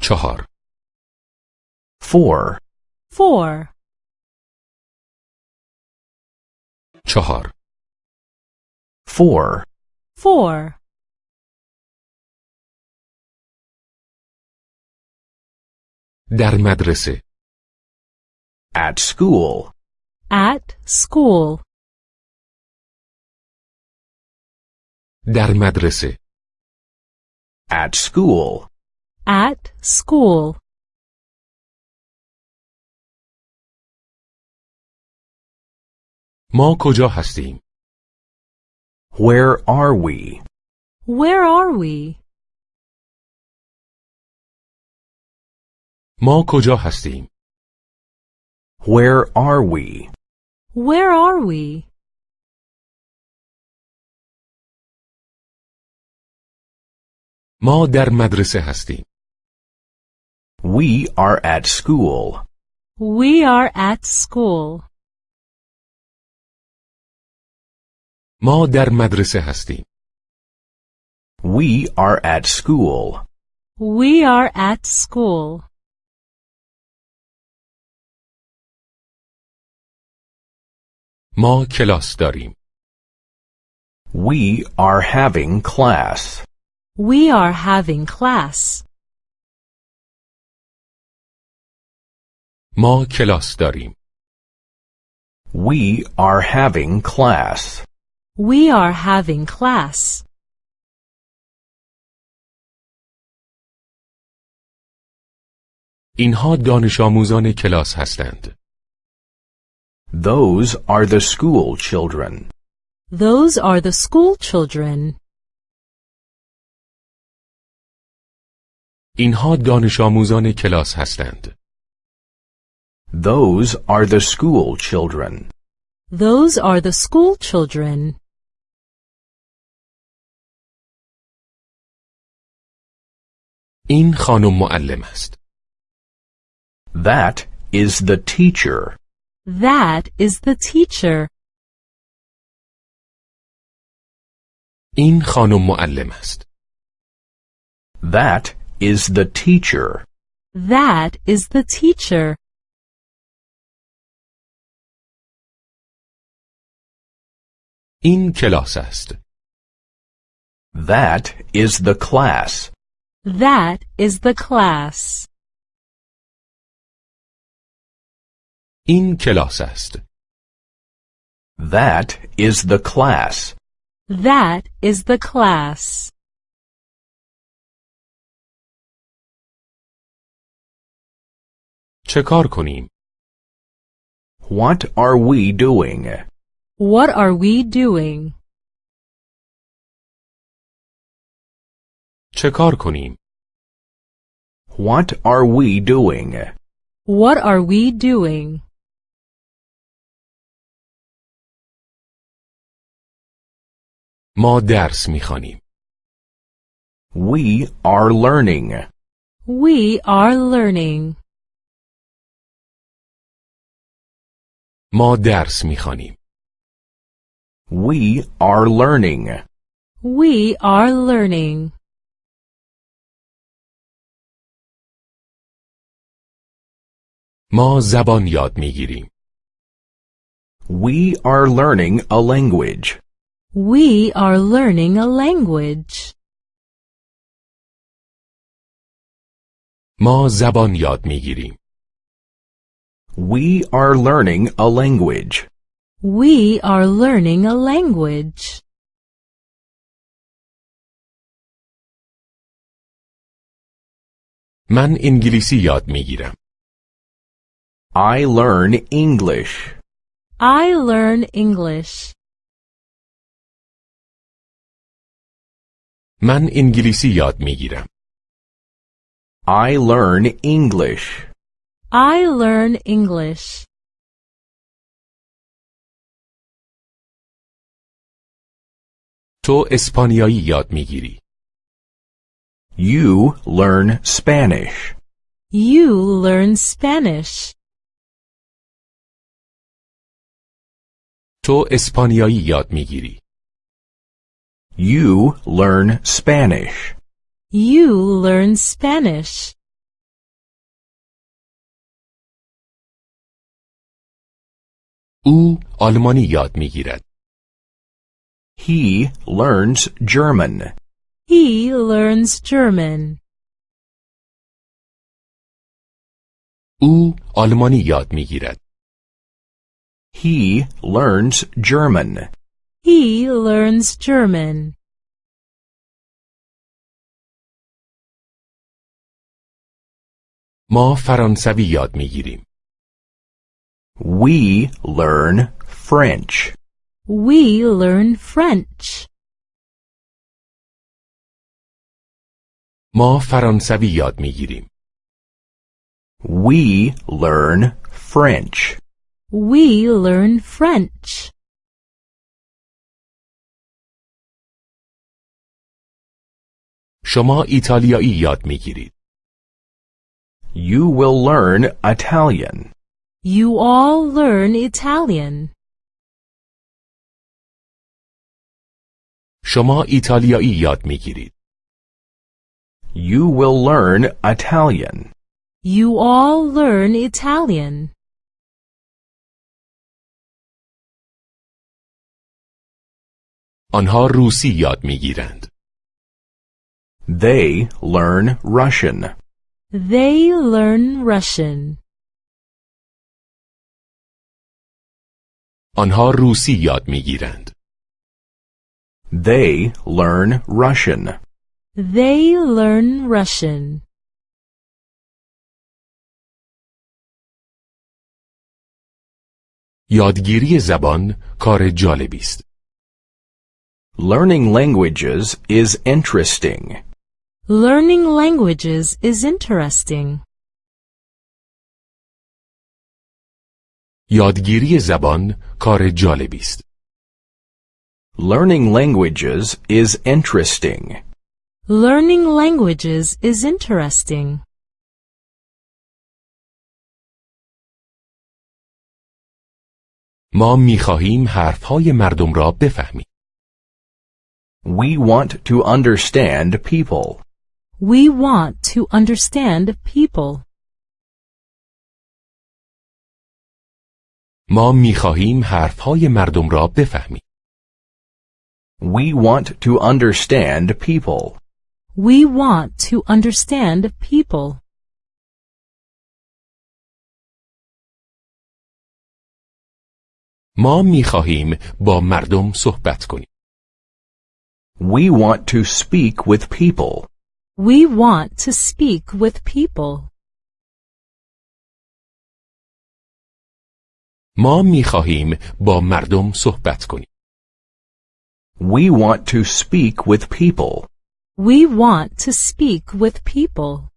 چهار four, four, چهار four, four, در مدرسه at school, at school, در مدرسه at school, at school, ما کجا هستیم where are we? where are we? ما کجا هستیم Where are we? Where are we? ما در مدرسه هستیم We are at school. We are at school. ما در مدرسه هستیم We are at school. We are at school. ما کلاس داریم We are having class. We are having class. ما کلاس داریم We are having class. We are having class. اینها دانش آموزان کلاس هستند Those are the school children. Those are the school children. اینها دانش آموزان کلاس هستند Those are the school children. Those are the school children. این خانم معلم است That is the teacher. That is the teacher. این خانم معلم است That is the teacher. That is the teacher. این کلاس است That is the class. That is the class. این کلاس است That is the class. That is the class. چه کار کنیم What are we doing? What are we doing? چه کار کنیم What are we doing? What are we doing? ما درس میخوانیم We are learning. We are learning. ما درس می‌خوانیم We are learning. We are learning. ما زبان یاد می‌گیریم We are learning a language. We are learning a language. ما زبان یاد می‌گیریم We are learning a language. We are learning a language. من انگلیسی یاد میگیرم I learn English. I learn English. من انگلیسی یاد میگیرم I learn English. I learn English. تو اسپانیایی یاد میگیری You learn Spanish. You learn Spanish. تو اسپانیایی یاد میگیری You learn Spanish. You learn Spanish. او آلمانی یاد میگیرد. He learns German. He learns German. او آلمانی یاد میگیرد. He learns German. He learns German. ما فرانسوی یاد میگیریم. We learn French. We learn French. ما فرانسوی یاد میگیریم. We learn French. We learn French. شما ایتالیایی یاد میگیرید. You will learn Italian. You all learn Italian. شما ایتالیایی یاد میگیرید. You will learn Italian. You all learn Italian. آنها روسی یاد میگیرند. They learn Russian. They learn Russian. آنها روسی یاد میگیرند. They learn Russian. They learn Russian. یادگیری زبان کار جالبی است. Learning languages is interesting. Learning languages is interesting. یادگیری زبان کار جالبی است. Learning languages is interesting. Learning languages is interesting. ما میخواهیم حرفهای مردم را بفهمیم. We want to understand people. We want to understand people. ما میخواهیم حرفهای مردم را بفهمیم. We want to understand people. We want to understand people. ما میخواهیم با مردم صحبت کنیم. We want to speak with people. We want to speak with people. ما میخواهیم با مردم صحبت کنیم. We want to speak with people. We want to speak with people.